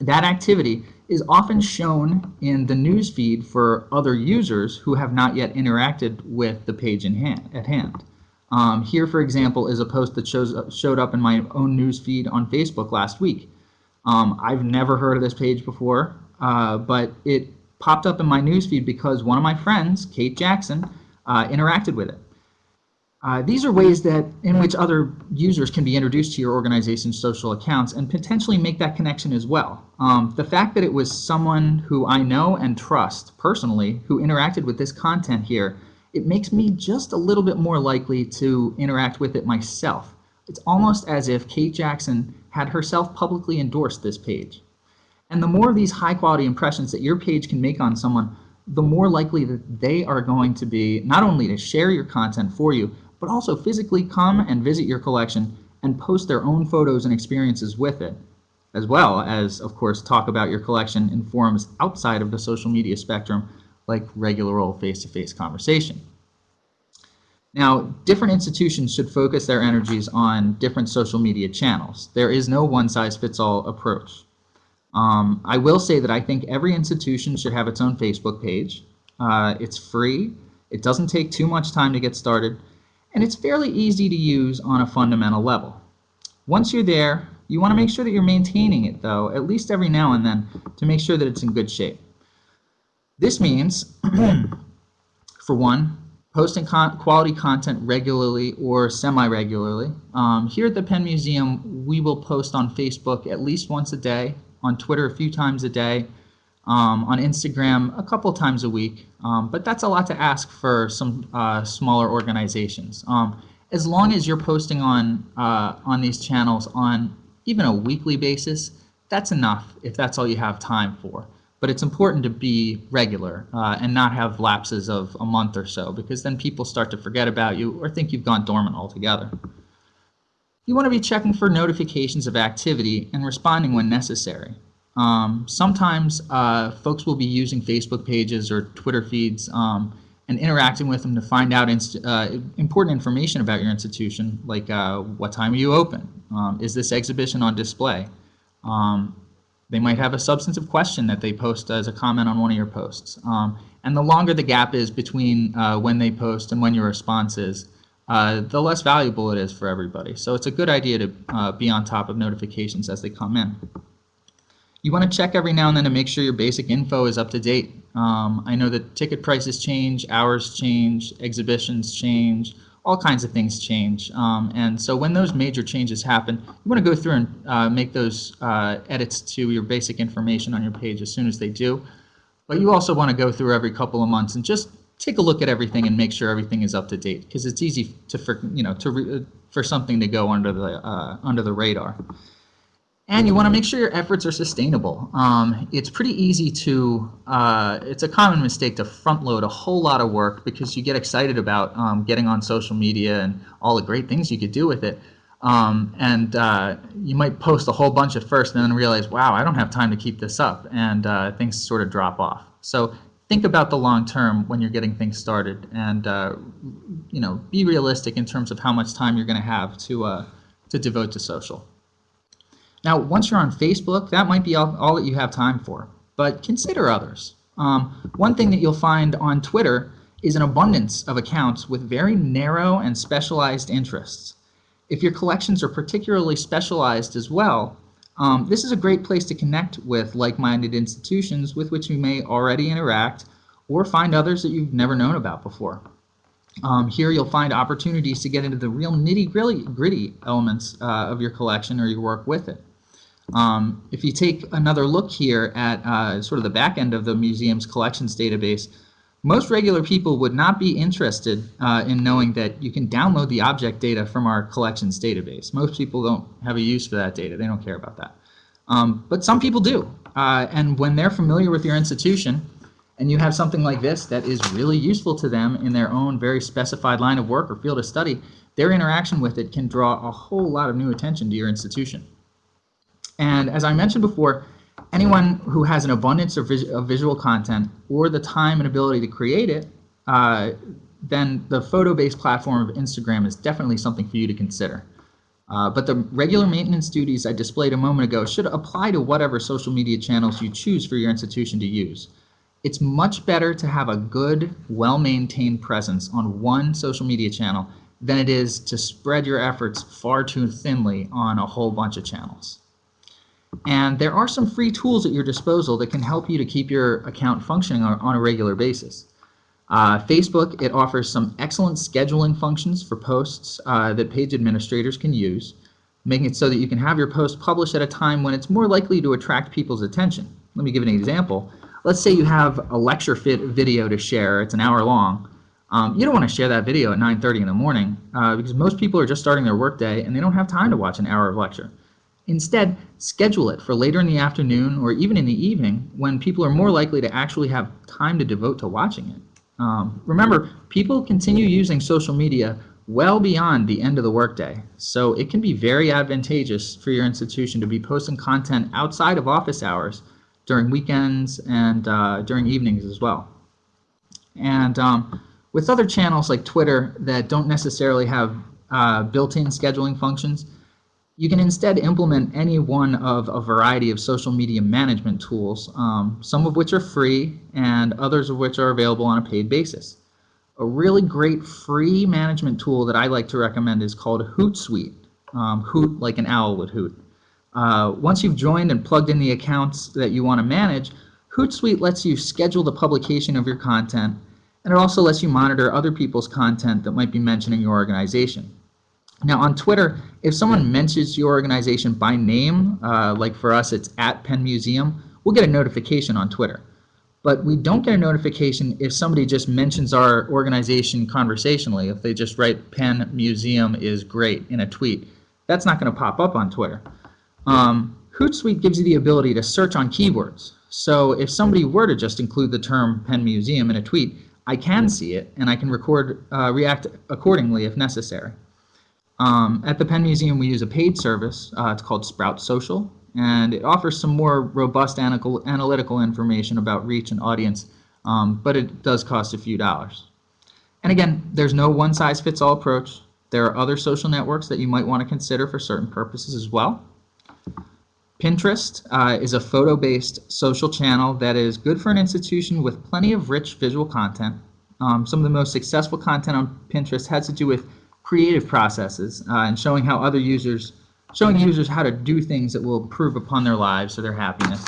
That activity is often shown in the news feed for other users who have not yet interacted with the page in hand, at hand. Um, here, for example, is a post that shows, showed up in my own news feed on Facebook last week. Um, I've never heard of this page before, uh, but it popped up in my news feed because one of my friends, Kate Jackson, uh, interacted with it. Uh, these are ways that in which other users can be introduced to your organization's social accounts and potentially make that connection as well. Um, the fact that it was someone who I know and trust personally who interacted with this content here it makes me just a little bit more likely to interact with it myself. It's almost as if Kate Jackson had herself publicly endorsed this page. And the more of these high quality impressions that your page can make on someone, the more likely that they are going to be not only to share your content for you, but also physically come and visit your collection and post their own photos and experiences with it, as well as, of course, talk about your collection in forums outside of the social media spectrum like regular old face-to-face -face conversation. Now, different institutions should focus their energies on different social media channels. There is no one-size-fits-all approach. Um, I will say that I think every institution should have its own Facebook page. Uh, it's free, it doesn't take too much time to get started, and it's fairly easy to use on a fundamental level. Once you're there, you want to make sure that you're maintaining it, though, at least every now and then, to make sure that it's in good shape. This means, <clears throat> for one, posting con quality content regularly or semi-regularly. Um, here at the Penn Museum, we will post on Facebook at least once a day, on Twitter a few times a day, um, on Instagram a couple times a week, um, but that's a lot to ask for some uh, smaller organizations. Um, as long as you're posting on, uh, on these channels on even a weekly basis, that's enough if that's all you have time for but it's important to be regular uh, and not have lapses of a month or so because then people start to forget about you or think you've gone dormant altogether. You want to be checking for notifications of activity and responding when necessary. Um, sometimes uh, folks will be using Facebook pages or Twitter feeds um, and interacting with them to find out uh, important information about your institution, like uh, what time are you open? Um, is this exhibition on display? Um, they might have a substantive question that they post as a comment on one of your posts. Um, and the longer the gap is between uh, when they post and when your response is, uh, the less valuable it is for everybody. So it's a good idea to uh, be on top of notifications as they come in. You want to check every now and then to make sure your basic info is up to date. Um, I know that ticket prices change, hours change, exhibitions change, all kinds of things change. Um, and so when those major changes happen, you want to go through and uh, make those uh, edits to your basic information on your page as soon as they do. But you also want to go through every couple of months and just take a look at everything and make sure everything is up to date because it's easy to for, you know to for something to go under the uh, under the radar. And you want to make sure your efforts are sustainable. Um, it's pretty easy to, uh, it's a common mistake to front load a whole lot of work because you get excited about um, getting on social media and all the great things you could do with it. Um, and uh, you might post a whole bunch at first and then realize, wow, I don't have time to keep this up. And uh, things sort of drop off. So think about the long term when you're getting things started and, uh, you know, be realistic in terms of how much time you're going to have to, uh, to devote to social. Now, once you're on Facebook, that might be all, all that you have time for, but consider others. Um, one thing that you'll find on Twitter is an abundance of accounts with very narrow and specialized interests. If your collections are particularly specialized as well, um, this is a great place to connect with like-minded institutions with which you may already interact or find others that you've never known about before. Um, here you'll find opportunities to get into the real nitty-gritty elements uh, of your collection or your work with it. Um, if you take another look here at uh, sort of the back end of the museum's collections database, most regular people would not be interested uh, in knowing that you can download the object data from our collections database. Most people don't have a use for that data. They don't care about that. Um, but some people do. Uh, and when they're familiar with your institution, and you have something like this that is really useful to them in their own very specified line of work or field of study, their interaction with it can draw a whole lot of new attention to your institution. And as I mentioned before, anyone who has an abundance of, vis of visual content or the time and ability to create it, uh, then the photo-based platform of Instagram is definitely something for you to consider. Uh, but the regular maintenance duties I displayed a moment ago should apply to whatever social media channels you choose for your institution to use. It's much better to have a good, well-maintained presence on one social media channel than it is to spread your efforts far too thinly on a whole bunch of channels. And there are some free tools at your disposal that can help you to keep your account functioning on a regular basis. Uh, Facebook, it offers some excellent scheduling functions for posts uh, that page administrators can use, making it so that you can have your post published at a time when it's more likely to attract people's attention. Let me give an example. Let's say you have a lecture fit video to share, it's an hour long. Um, you don't want to share that video at 9.30 in the morning uh, because most people are just starting their workday and they don't have time to watch an hour of lecture. Instead, schedule it for later in the afternoon or even in the evening when people are more likely to actually have time to devote to watching it. Um, remember, people continue using social media well beyond the end of the workday, so it can be very advantageous for your institution to be posting content outside of office hours during weekends and uh, during evenings as well. And um, with other channels like Twitter that don't necessarily have uh, built-in scheduling functions, you can instead implement any one of a variety of social media management tools, um, some of which are free and others of which are available on a paid basis. A really great free management tool that I like to recommend is called Hootsuite. Um, hoot like an owl would hoot. Uh, once you've joined and plugged in the accounts that you want to manage, Hootsuite lets you schedule the publication of your content and it also lets you monitor other people's content that might be mentioning your organization. Now on Twitter, if someone mentions your organization by name, uh, like for us it's at Penn Museum, we'll get a notification on Twitter. But we don't get a notification if somebody just mentions our organization conversationally, if they just write Penn Museum is great in a tweet. That's not going to pop up on Twitter. Um, Hootsuite gives you the ability to search on keywords. So if somebody were to just include the term Penn Museum in a tweet, I can see it and I can record, uh, react accordingly if necessary. Um, at the Penn Museum, we use a paid service. Uh, it's called Sprout Social, and it offers some more robust analytical information about reach and audience, um, but it does cost a few dollars. And again, there's no one-size-fits-all approach. There are other social networks that you might want to consider for certain purposes as well. Pinterest uh, is a photo-based social channel that is good for an institution with plenty of rich visual content. Um, some of the most successful content on Pinterest has to do with creative processes uh, and showing how other users, showing users how to do things that will improve upon their lives or their happiness.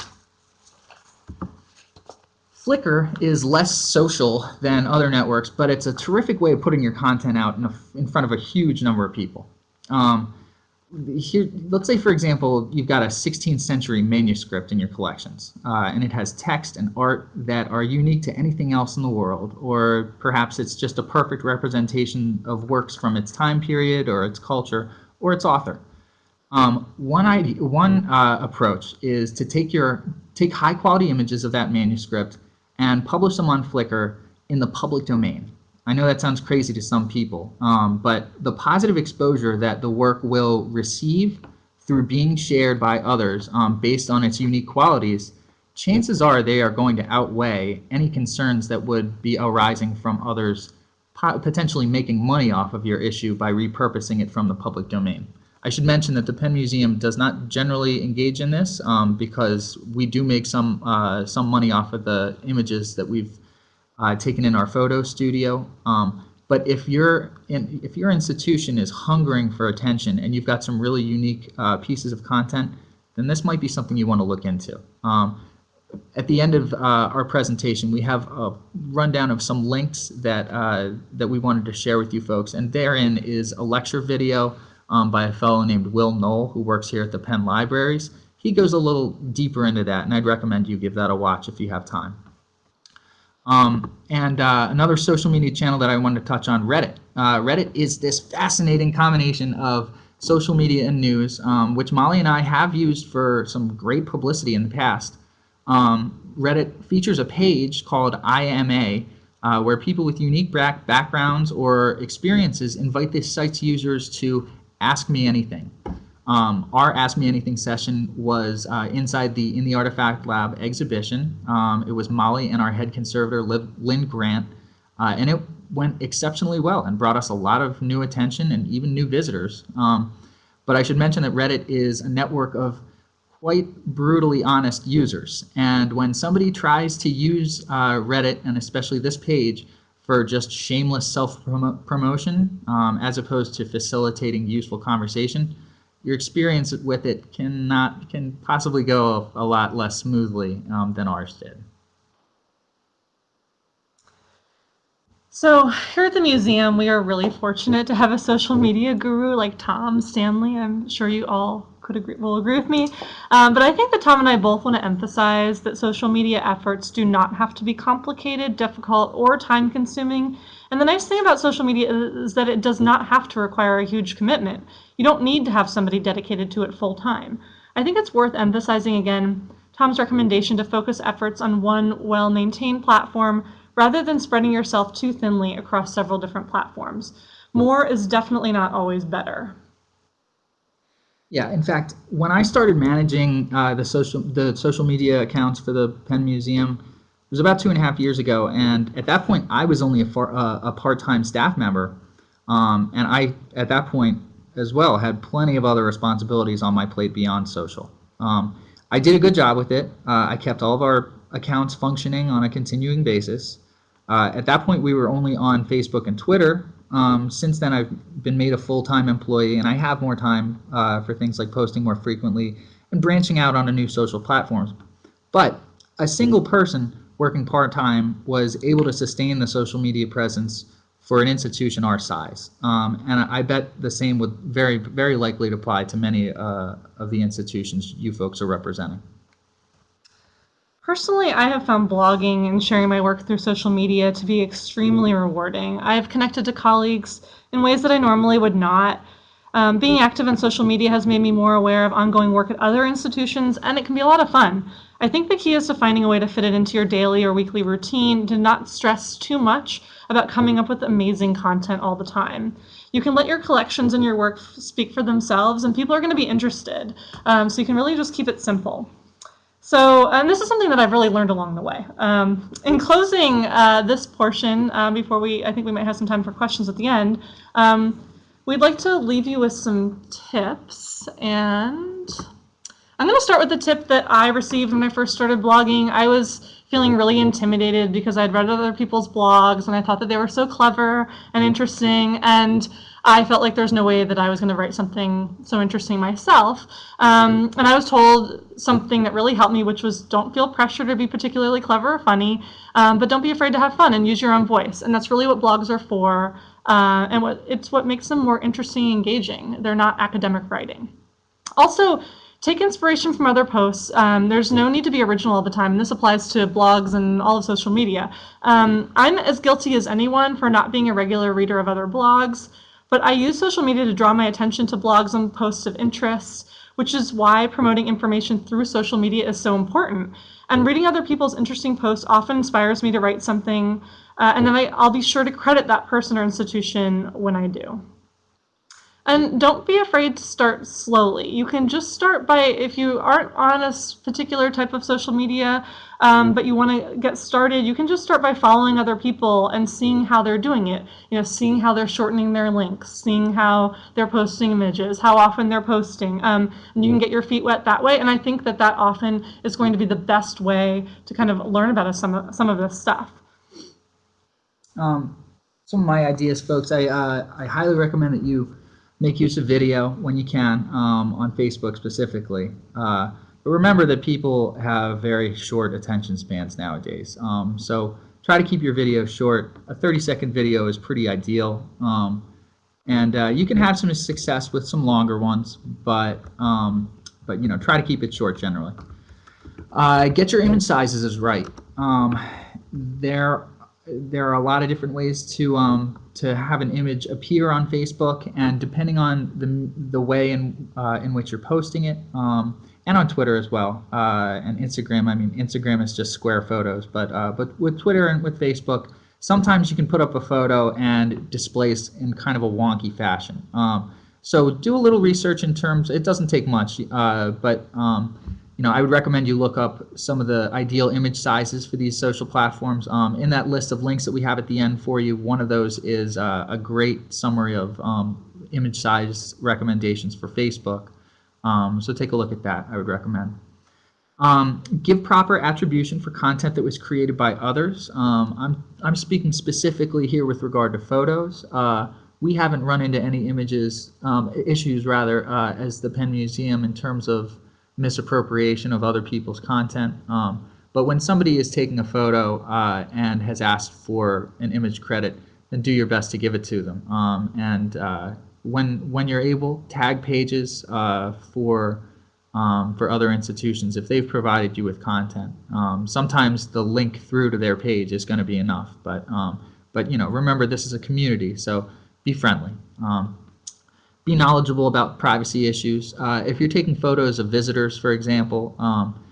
Flickr is less social than other networks, but it's a terrific way of putting your content out in, a, in front of a huge number of people. Um, here, let's say, for example, you've got a 16th century manuscript in your collections, uh, and it has text and art that are unique to anything else in the world, or perhaps it's just a perfect representation of works from its time period, or its culture, or its author. Um, one idea, one uh, approach is to take your take high quality images of that manuscript and publish them on Flickr in the public domain. I know that sounds crazy to some people, um, but the positive exposure that the work will receive through being shared by others um, based on its unique qualities, chances are they are going to outweigh any concerns that would be arising from others potentially making money off of your issue by repurposing it from the public domain. I should mention that the Penn Museum does not generally engage in this um, because we do make some uh, some money off of the images that we've uh, taken in our photo studio. Um, but if your in, if your institution is hungering for attention and you've got some really unique uh, pieces of content, then this might be something you want to look into. Um, at the end of uh, our presentation, we have a rundown of some links that uh, that we wanted to share with you folks, and therein is a lecture video um, by a fellow named Will Noel who works here at the Penn Libraries. He goes a little deeper into that, and I'd recommend you give that a watch if you have time. Um, and uh, another social media channel that I wanted to touch on, Reddit. Uh, Reddit is this fascinating combination of social media and news, um, which Molly and I have used for some great publicity in the past. Um, Reddit features a page called IMA, uh, where people with unique back backgrounds or experiences invite the site's users to ask me anything. Um, our Ask Me Anything session was uh, inside the In the Artifact Lab exhibition. Um, it was Molly and our head conservator, Lynn Grant, uh, and it went exceptionally well and brought us a lot of new attention and even new visitors. Um, but I should mention that Reddit is a network of quite brutally honest users. And when somebody tries to use uh, Reddit, and especially this page, for just shameless self-promotion um, as opposed to facilitating useful conversation, your experience with it cannot can possibly go a, lot less smoothly um, than ours did. So here at the museum, we are really fortunate to have a social media guru like Tom Stanley. I'm sure you all could agree, will agree with me. Um, but I think that Tom and I both want to emphasize that social media efforts do not have to be complicated, difficult, or time consuming. And the nice thing about social media is that it does not have to require a huge commitment. You don't need to have somebody dedicated to it full time. I think it's worth emphasizing again Tom's recommendation to focus efforts on one well-maintained platform rather than spreading yourself too thinly across several different platforms. More is definitely not always better. Yeah, in fact, when I started managing uh, the social the social media accounts for the Penn Museum, it was about two and a half years ago, and at that point, I was only a, far, uh, a part-time staff member, um, and I at that point as well had plenty of other responsibilities on my plate beyond social. Um, I did a good job with it. Uh, I kept all of our accounts functioning on a continuing basis. Uh, at that point, we were only on Facebook and Twitter, um, since then, I've been made a full-time employee, and I have more time uh, for things like posting more frequently and branching out onto new social platforms. But a single person working part-time was able to sustain the social media presence for an institution our size. Um, and I bet the same would very, very likely apply to many uh, of the institutions you folks are representing. Personally, I have found blogging and sharing my work through social media to be extremely rewarding. I have connected to colleagues in ways that I normally would not. Um, being active in social media has made me more aware of ongoing work at other institutions, and it can be a lot of fun. I think the key is to finding a way to fit it into your daily or weekly routine, to not stress too much about coming up with amazing content all the time. You can let your collections and your work speak for themselves, and people are going to be interested. Um, so you can really just keep it simple. So, and this is something that I've really learned along the way. Um, in closing uh, this portion, uh, before we, I think we might have some time for questions at the end, um, we'd like to leave you with some tips. And I'm going to start with the tip that I received when I first started blogging. I was feeling really intimidated because I'd read other people's blogs and I thought that they were so clever and interesting. And I felt like there's no way that I was going to write something so interesting myself. Um, and I was told something that really helped me, which was don't feel pressure to be particularly clever or funny, um, but don't be afraid to have fun and use your own voice. And that's really what blogs are for. Uh, and what it's what makes them more interesting and engaging. They're not academic writing. Also, take inspiration from other posts. Um, there's no need to be original all the time, and this applies to blogs and all of social media. Um, I'm as guilty as anyone for not being a regular reader of other blogs, but I use social media to draw my attention to blogs and posts of interest, which is why promoting information through social media is so important. And reading other people's interesting posts often inspires me to write something, uh, and then I, I'll be sure to credit that person or institution when I do. And don't be afraid to start slowly. You can just start by, if you aren't on a particular type of social media, um, but you want to get started, you can just start by following other people and seeing how they're doing it. You know, seeing how they're shortening their links, seeing how they're posting images, how often they're posting. Um, and you can get your feet wet that way. And I think that that often is going to be the best way to kind of learn about some of, some of this stuff. Um, some of my ideas, folks, I, uh, I highly recommend that you make use of video when you can um, on Facebook specifically. Uh, but remember that people have very short attention spans nowadays. Um, so try to keep your video short. A 30 second video is pretty ideal. Um, and uh, you can have some success with some longer ones, but, um, but you know, try to keep it short generally. Uh, get your image sizes is right. Um, there there are a lot of different ways to um, to have an image appear on Facebook, and depending on the the way in uh, in which you're posting it, um, and on Twitter as well, uh, and Instagram. I mean, Instagram is just square photos, but uh, but with Twitter and with Facebook, sometimes you can put up a photo and it displays in kind of a wonky fashion. Um, so do a little research in terms. It doesn't take much, uh, but um, you know, I would recommend you look up some of the ideal image sizes for these social platforms. Um, in that list of links that we have at the end for you, one of those is uh, a great summary of um, image size recommendations for Facebook. Um, so take a look at that, I would recommend. Um, give proper attribution for content that was created by others. Um, I'm, I'm speaking specifically here with regard to photos. Uh, we haven't run into any images, um, issues rather, uh, as the Penn Museum in terms of misappropriation of other people's content. Um, but when somebody is taking a photo uh, and has asked for an image credit, then do your best to give it to them. Um, and uh, when when you're able, tag pages uh, for um, for other institutions if they've provided you with content. Um, sometimes the link through to their page is going to be enough, but um, but you know remember this is a community, so be friendly. Be knowledgeable about privacy issues. Uh, if you're taking photos of visitors, for example, um,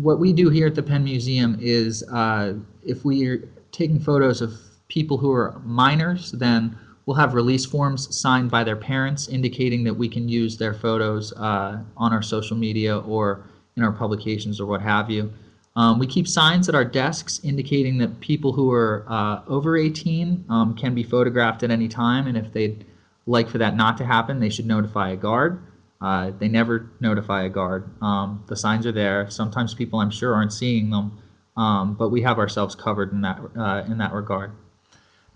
what we do here at the Penn Museum is uh, if we're taking photos of people who are minors, then we'll have release forms signed by their parents indicating that we can use their photos uh, on our social media or in our publications or what have you. Um, we keep signs at our desks indicating that people who are uh, over 18 um, can be photographed at any time, and if they'd like for that not to happen, they should notify a guard. Uh, they never notify a guard. Um, the signs are there. Sometimes people, I'm sure, aren't seeing them, um, but we have ourselves covered in that uh, in that regard.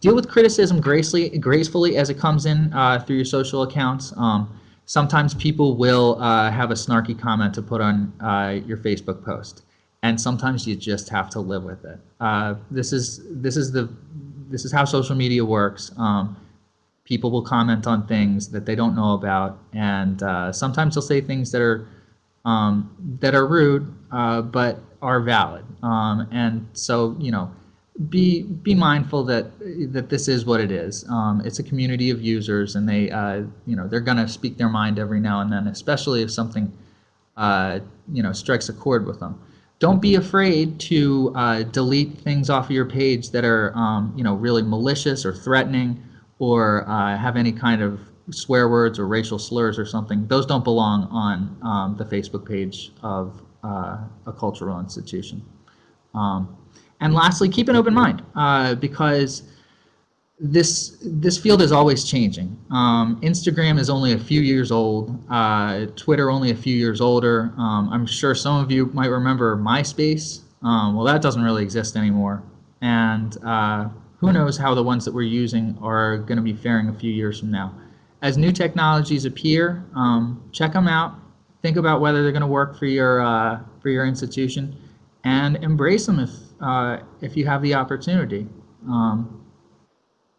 Deal with criticism gracefully, gracefully as it comes in uh, through your social accounts. Um, sometimes people will uh, have a snarky comment to put on uh, your Facebook post, and sometimes you just have to live with it. Uh, this is this is the this is how social media works. Um, people will comment on things that they don't know about, and uh, sometimes they'll say things that are um, that are rude, uh, but are valid. Um, and so, you know, be be mindful that that this is what it is. Um, it's a community of users, and they, uh, you know, they're going to speak their mind every now and then, especially if something, uh, you know, strikes a chord with them. Don't be afraid to uh, delete things off of your page that are, um, you know, really malicious or threatening or uh, have any kind of swear words or racial slurs or something, those don't belong on um, the Facebook page of uh, a cultural institution. Um, and lastly, keep an open mind uh, because this this field is always changing. Um, Instagram is only a few years old. Uh, Twitter only a few years older. Um, I'm sure some of you might remember MySpace. Um, well, that doesn't really exist anymore. And uh, who knows how the ones that we're using are going to be faring a few years from now. As new technologies appear, um, check them out. Think about whether they're going to work for your uh, for your institution, and embrace them if uh, if you have the opportunity. Um,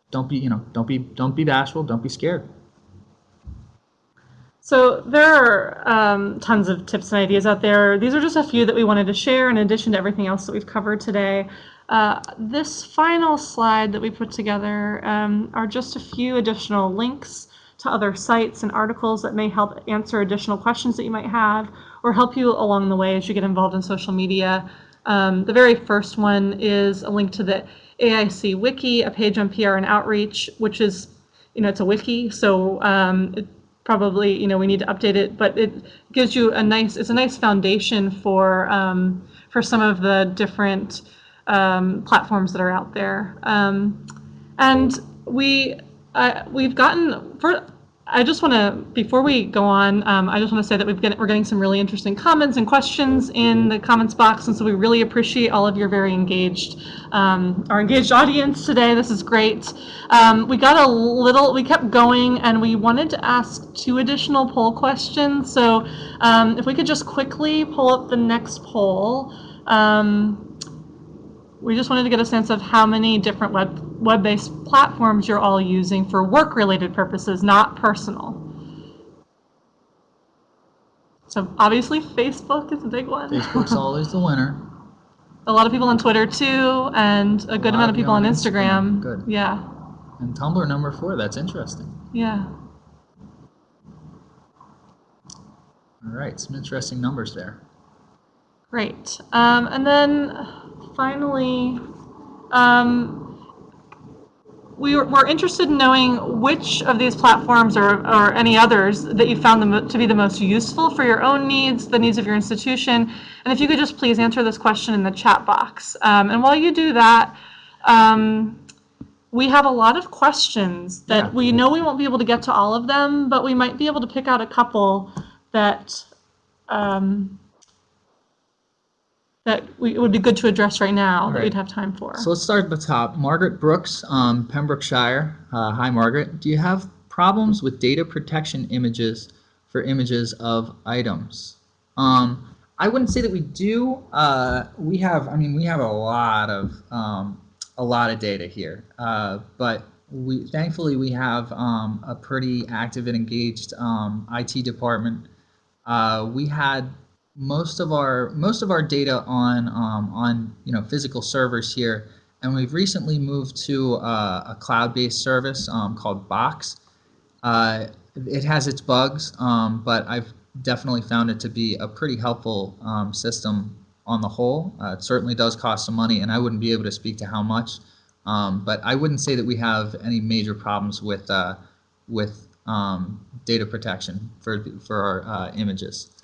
don't be you know don't be don't be bashful. Don't be scared. So there are um, tons of tips and ideas out there. These are just a few that we wanted to share in addition to everything else that we've covered today. Uh, this final slide that we put together um, are just a few additional links to other sites and articles that may help answer additional questions that you might have or help you along the way as you get involved in social media. Um, the very first one is a link to the AIC Wiki, a page on PR and outreach, which is, you know, it's a wiki, so um, it probably, you know, we need to update it, but it gives you a nice, it's a nice foundation for, um, for some of the different um, platforms that are out there. Um, and we, uh, we've gotten, for, I just want to, before we go on, um, I just want to say that we've get, we're getting some really interesting comments and questions in the comments box, and so we really appreciate all of your very engaged, um, our engaged audience today. This is great. Um, we got a little, we kept going, and we wanted to ask two additional poll questions. So um, if we could just quickly pull up the next poll. Um, we just wanted to get a sense of how many different web web-based platforms you're all using for work-related purposes, not personal. So obviously Facebook is a big one. Facebook's <laughs> always the winner. a lot of people on Twitter too, and a good lot amount of people on on Instagram. Instagram. Good. Yeah, And Tumblr number four, that's interesting. yeah. All right, some interesting numbers there. Great. Um, and then finally, um, we were, we're interested in knowing which of these platforms or, or any others that you found them to be the most useful for your own needs, the needs of your institution. And if you could just please answer this question in the chat box. Um, and while you do that, um, we have a lot of questions that Yeah. we know we won't be able to get to all of them, but we might be able to pick out a couple that um, that we, it would be good to address right now that right. we'd have time for. So let's start at the top. Margaret Brooks, um, Pembrokeshire. Uh, hi, Margaret. Do you have problems with data protection images for images of items? Um, I wouldn't say that we do. Uh, we have, I mean, we have a lot of um, a lot of data here, uh, but we thankfully we have um, a pretty active and engaged um, IT department. Uh, we had most of our most of our data on um, on you know physical servers here, and we've recently moved to uh, a cloud-based service um, called Box. Uh, it has its bugs, um, but I've definitely found it to be a pretty helpful um, system on the whole. Uh, it certainly does cost some money, and I wouldn't be able to speak to how much, um, but I wouldn't say that we have any major problems with uh, with um, data protection for for our uh, images.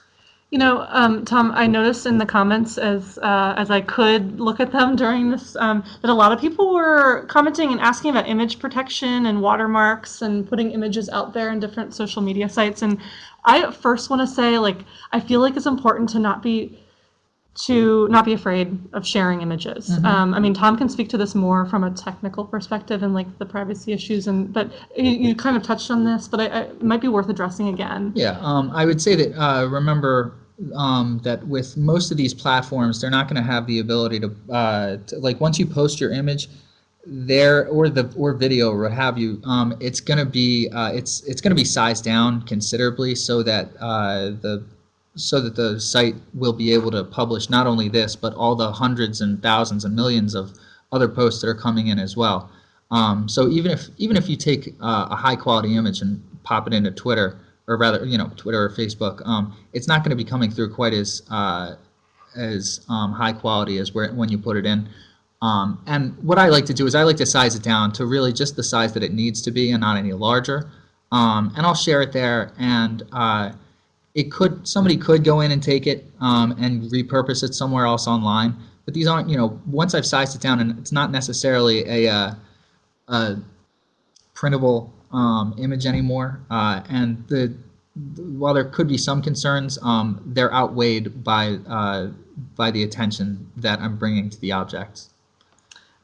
You know, um, Tom, I noticed in the comments as uh, as I could look at them during this um, that a lot of people were commenting and asking about image protection and watermarks and putting images out there in different social media sites. And I at first want to say, like, I feel like it's important to not be to not be afraid of sharing images. Um, I mean, Tom can speak to this more from a technical perspective and like the privacy issues. And but you, you kind of touched on this, but I, I, it might be worth addressing again. Yeah, um, I would say that uh, remember um, that with most of these platforms, they're not going to have the ability to, uh, to like once you post your image there or the or video or what have you, um, it's going to be uh, it's it's going to be sized down considerably so that uh, the so that the site will be able to publish not only this but all the hundreds and thousands and millions of other posts that are coming in as well. Um, so even if even if you take uh, a high quality image and pop it into Twitter or rather you know Twitter or Facebook, um, it's not going to be coming through quite as uh, as um, high quality as where, when you put it in. Um, and what I like to do is I like to size it down to really just the size that it needs to be and not any larger. Um, and I'll share it there and uh, it could somebody could go in and take it um, and repurpose it somewhere else online. But these aren't, you know, once I've sized it down, and it's not necessarily a, uh, a printable um, image anymore. Uh, and the while there could be some concerns, um, they're outweighed by uh, by the attention that I'm bringing to the objects.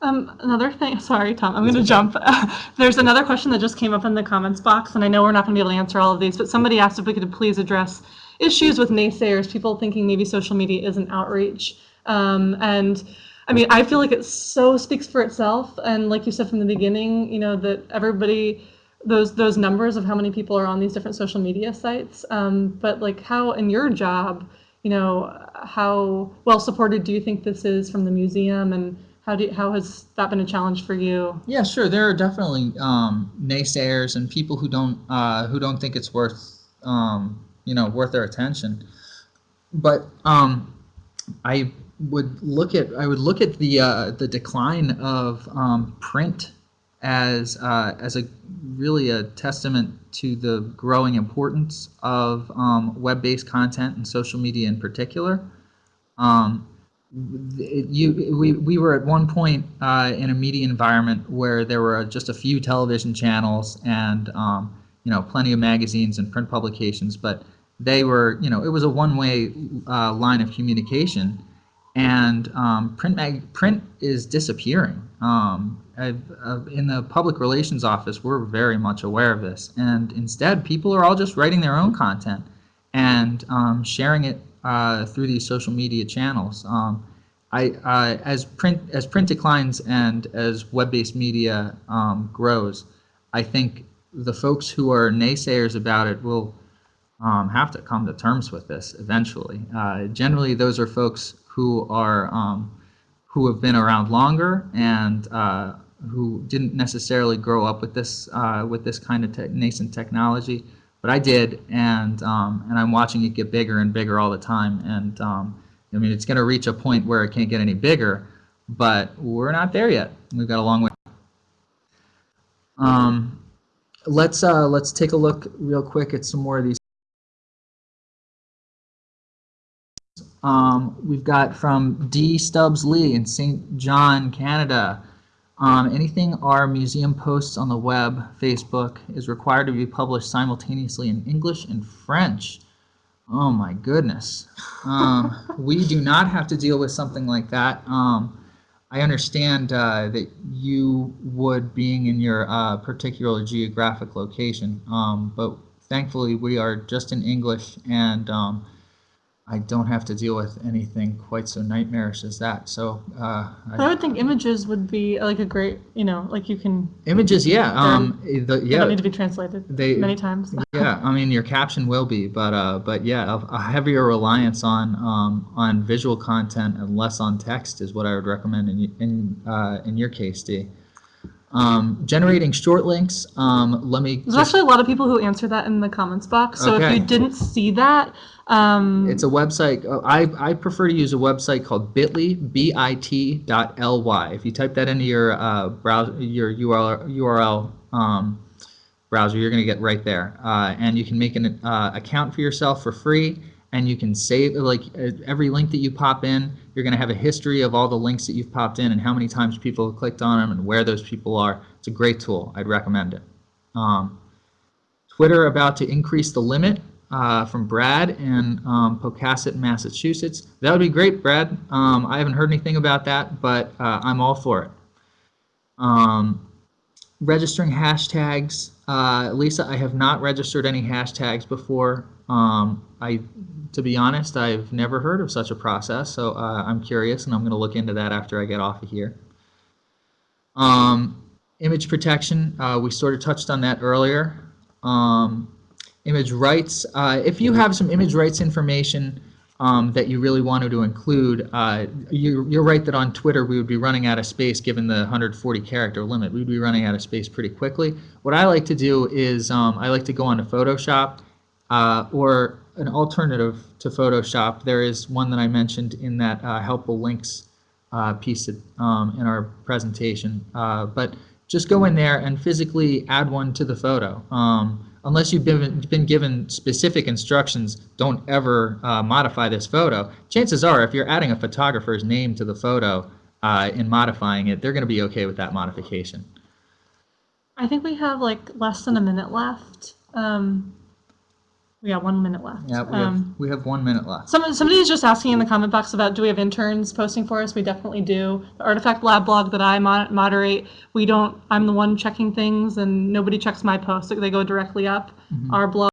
Um, another thing, <laughs> sorry, Tom, I'm going to jump. <laughs> There's another question that just came up in the comments box, and I know we're not going to be able to answer all of these, but somebody asked if we could please address issues with naysayers, people thinking maybe social media isn't outreach. Um, and I mean, I feel like it so speaks for itself. And like you said from the beginning, you know, that everybody, those those numbers of how many people are on these different social media sites. Um, but like how in your job, you know, how well supported do you think this is from the museum and how do you, how has that been a challenge for you? Yeah, sure. There are definitely um, naysayers and people who don't uh, who don't think it's worth um, you know worth their attention. But um, I would look at I would look at the uh, the decline of um, print as uh, as a really a testament to the growing importance of um, web-based content and social media in particular. Um, you, we, we were at one point uh, in a media environment where there were just a few television channels and um, you know plenty of magazines and print publications, but they were you know it was a one-way uh, line of communication, and um, print mag print is disappearing. I've, uh, in the public relations office, we're very much aware of this, and instead, people are all just writing their own content and um, sharing it uh, through these social media channels. Um, I, uh, as print as print declines and as web-based media um, grows, I think the folks who are naysayers about it will um, have to come to terms with this eventually. Uh, generally, those are folks who are um, who have been around longer and uh, who didn't necessarily grow up with this uh, with this kind of te- nascent technology. But I did, and um, and I'm watching it get bigger and bigger all the time. And um, I mean, it's going to reach a point where it can't get any bigger, but we're not there yet. We've got a long way. Um, let's uh, let's take a look real quick at some more of these. Um, we've got from D. Stubbs Lee in St. John, Canada. Um, anything our museum posts on the web, Facebook, is required to be published simultaneously in English and French. Oh my goodness. Um, <laughs> we do not have to deal with something like that. Um, I understand uh, that you would, being in your uh, particular geographic location, um, but thankfully we are just in English and um, I don't have to deal with anything quite so nightmarish as that. So uh, But I would think images would be like a great, you know, like you can, images, yeah, um, the, they don't need to be translated they many times. <laughs> yeah. I mean, your caption will be, but uh, but yeah, a, a heavier reliance on um, on visual content and less on text is what I would recommend in in uh, in your case, D. Um, generating short links. Um, let me. There's just- actually a lot of people who answer that in the comments box. So if you didn't see that, um, It's a website. uh, I, I prefer to use a website called Bitly, B-I-T dot L-Y. If you type that into your uh, browser, your URL, URL um, browser, you're going to get right there. Uh, and you can make an uh, account for yourself for free, and you can save like every link that you pop in. You're going to have a history of all the links that you've popped in and how many times people have clicked on them and where those people are. It's a great tool. I'd recommend it. Um, Twitter about to increase the limit uh, from Brad in um, Pocasset, Massachusetts. That would be great, Brad. Um, I haven't heard anything about that, but uh, I'm all for it. Um, registering hashtags. Uh, Lisa, I have not registered any hashtags before. Um, I, to be honest, I've never heard of such a process, so uh, I'm curious, and I'm going to look into that after I get off of here. Um, image protection, uh, we sort of touched on that earlier. Um, image rights, uh, if you have some image rights information um, that you really wanted to include, uh, you, you're right that on Twitter we would be running out of space given the 140 character limit. We'd be running out of space pretty quickly. What I like to do is um, I like to go onto Photoshop uh, or an alternative to Photoshop. There is one that I mentioned in that uh, helpful links uh, piece um, in our presentation. Uh, but just go in there and physically add one to the photo. Um, unless you've been, been given specific instructions, don't ever uh, modify this photo. Chances are, if you're adding a photographer's name to the photo uh, in modifying it, they're going to be okay with that modification. I think we have like less than a minute left. Um, We got one minute left. Yeah, we have, Um, we have one minute left. Some, somebody is just asking in the comment box about do we have interns posting for us? We definitely do. The Artifact Lab blog that I moderate, we don't, I'm the one checking things and nobody checks my posts. They go directly up. Mhm. Our blog,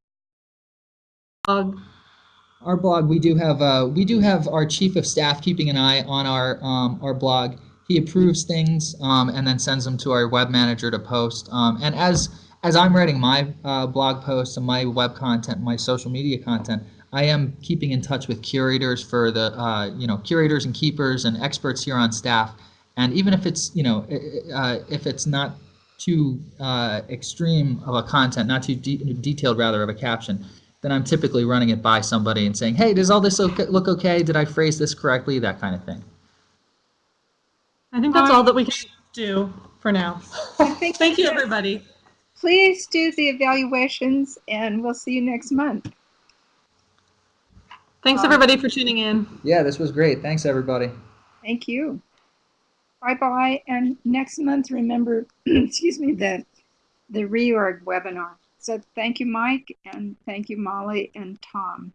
Our blog, we do have uh, we do have our chief of staff keeping an eye on our um, our blog. He approves things um, and then sends them to our web manager to post. Um, and as as I'm writing my uh, blog posts and my web content, my social media content, I am keeping in touch with curators for the uh, you know curators and keepers and experts here on staff. And even if it's you know i- i- uh, if it's not too uh, extreme of a content, not too de- detailed rather of a caption, then I'm typically running it by somebody and saying, hey, does all this look, look okay? Did I phrase this correctly? That kind of thing. I think that's all that we can do for now. <laughs> Thank you, everybody. Please do the evaluations and we'll see you next month. Thanks, Bye. everybody, for tuning in. Yeah, this was great. Thanks, everybody. Thank you. Bye-bye. And next month, remember, <clears throat> excuse me, the, the reorg webinar. So thank you, Mike, and thank you, Molly and Tom.